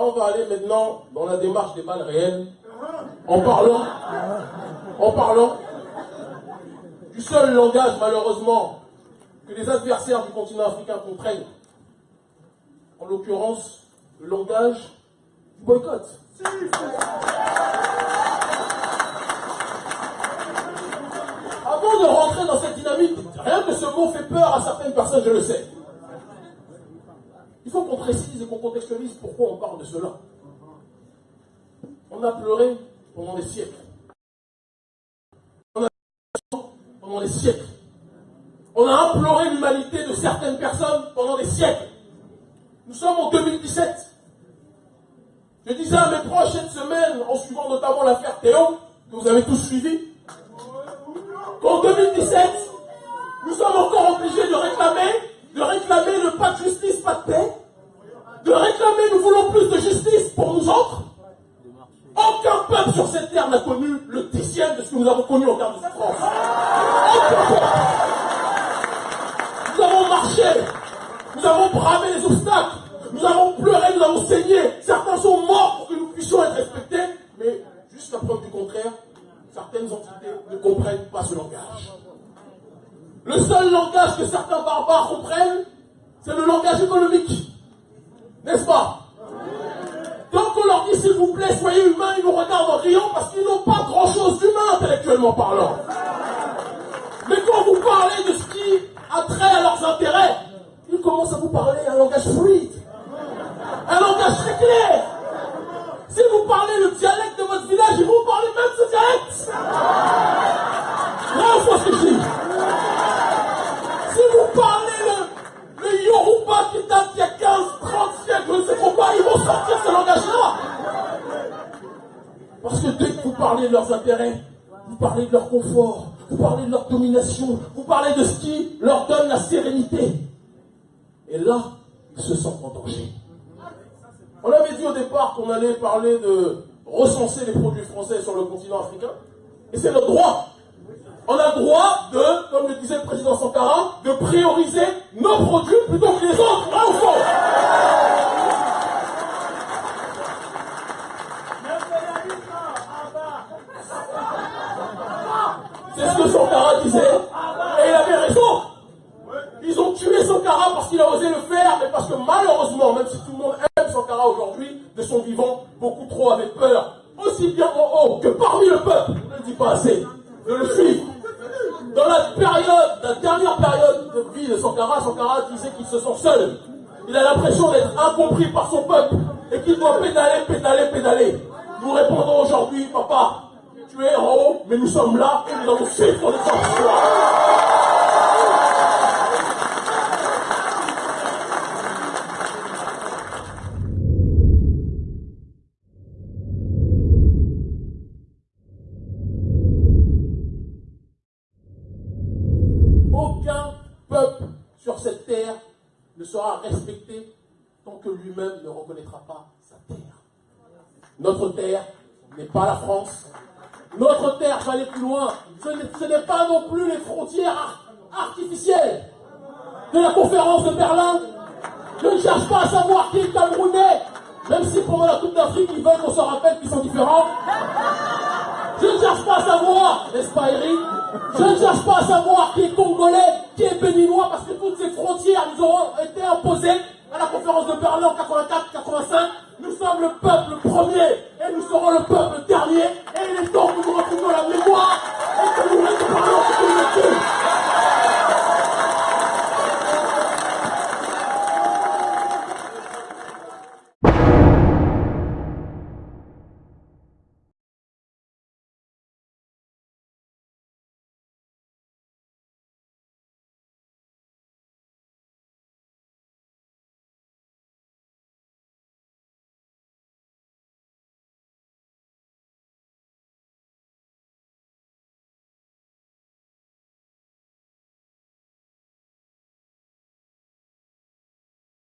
On va aller maintenant dans la démarche des balles réelles, en parlant, en parlant du seul langage, malheureusement, que les adversaires du continent africain comprennent. En l'occurrence, le langage du boycott. Avant de rentrer dans cette dynamique, rien que ce mot fait peur à certaines personnes, je le sais. Il faut qu'on précise contextualise pourquoi on parle de cela? On a pleuré pendant des siècles. On a pendant des siècles. On a imploré l'humanité de certaines personnes pendant des siècles. Nous sommes en 2017. Je disais à mes proches cette semaine, en suivant notamment l'affaire Théo, que vous avez tous suivi, qu'en 2017, nous sommes encore obligés de réclamer, de réclamer le pas de justice, pas de paix, de réclamer, nous voulons plus de justice pour nous autres. Aucun peuple sur cette terre n'a connu le dixième de ce que nous avons connu en termes de souffrance. Aucun peuple. Nous avons marché, nous avons bravé les obstacles, nous avons pleuré, nous avons saigné. Certains sont morts pour que nous puissions être respectés, mais jusqu'à preuve du contraire, certaines entités ne comprennent pas ce langage. Le seul langage que certains barbares comprennent, c'est le langage économique. N'est-ce pas? Donc on leur dit s'il vous plaît, soyez humains, ils nous regardent en riant parce qu'ils n'ont pas grand-chose d'humain intellectuellement parlant. Mais quand vous parlez de ce qui a trait à leurs intérêts, ils commencent à vous parler un langage fluide, Parce que dès que vous parlez de leurs intérêts, vous parlez de leur confort, vous parlez de leur domination, vous parlez de ce qui leur donne la sérénité. Et là, ils se sentent en danger. On avait dit au départ qu'on allait parler de recenser les produits français sur le continent africain. Et c'est notre droit. On a le droit de, comme le disait le président Sankara, de prioriser nos produits plutôt que les autres. Là, fond. C'est ce que Sankara disait. Et il avait raison. Ils ont tué Sankara parce qu'il a osé le faire, mais parce que malheureusement, même si tout le monde aime Sankara aujourd'hui, de son vivant, beaucoup trop avaient peur, aussi bien en haut que parmi le peuple, je ne le dis pas assez, de le suivre. Dans la période, la dernière période de vie de Sankara, Sankara disait qu'il se sent seul. Il a l'impression d'être incompris par son peuple et qu'il doit pédaler, pédaler, pédaler. Nous répondons aujourd'hui, papa, tu es en haut, mais nous sommes là et nous allons suivre ton exemple. Aucun peuple sur cette ne sera respecté tant que lui-même ne reconnaîtra pas sa terre. Notre terre n'est pas la France. Notre terre va aller plus loin. Ce n'est- pas non plus les frontières ar- artificielles de la conférence de Berlin. Je ne cherche pas à savoir qui est Camerounais, même si pendant la Coupe d'Afrique, ils veulent qu'on se rappelle qu'ils sont différents. Je ne cherche pas à savoir, n'est-ce pas Eric? Je ne cherche pas à savoir qui est congolais, qui est béninois parce que toutes ces frontières nous auront été imposées à la conférence de Berlin en 84-85. Nous sommes le peuple premier et nous serons le peuple dernier. Et il est temps que nous retrouvions la mémoire et que nous récupérions.